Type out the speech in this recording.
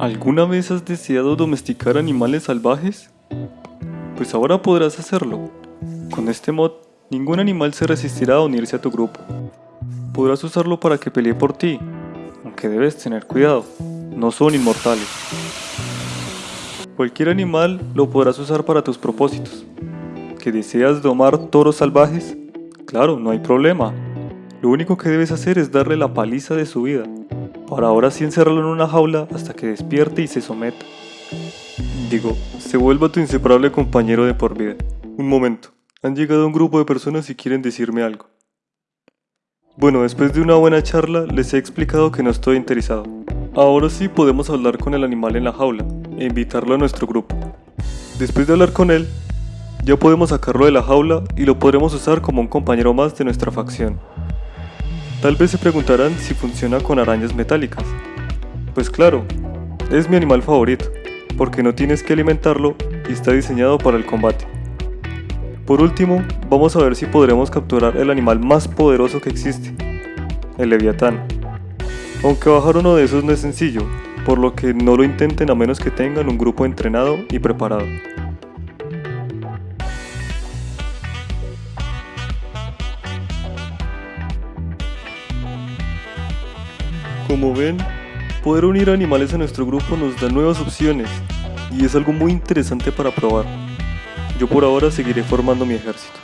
¿Alguna vez has deseado domesticar animales salvajes? Pues ahora podrás hacerlo. Con este mod, ningún animal se resistirá a unirse a tu grupo. Podrás usarlo para que pelee por ti, aunque debes tener cuidado, no son inmortales. Cualquier animal lo podrás usar para tus propósitos. ¿Que deseas domar toros salvajes? Claro, no hay problema. Lo único que debes hacer es darle la paliza de su vida para ahora sí encerrarlo en una jaula hasta que despierte y se someta. Digo, se vuelva tu inseparable compañero de por vida. Un momento, han llegado un grupo de personas y quieren decirme algo. Bueno, después de una buena charla les he explicado que no estoy interesado. Ahora sí podemos hablar con el animal en la jaula e invitarlo a nuestro grupo. Después de hablar con él, ya podemos sacarlo de la jaula y lo podremos usar como un compañero más de nuestra facción. Tal vez se preguntarán si funciona con arañas metálicas. Pues claro, es mi animal favorito, porque no tienes que alimentarlo y está diseñado para el combate. Por último, vamos a ver si podremos capturar el animal más poderoso que existe, el leviatán. Aunque bajar uno de esos no es sencillo, por lo que no lo intenten a menos que tengan un grupo entrenado y preparado. Como ven, poder unir animales a nuestro grupo nos da nuevas opciones y es algo muy interesante para probar. Yo por ahora seguiré formando mi ejército.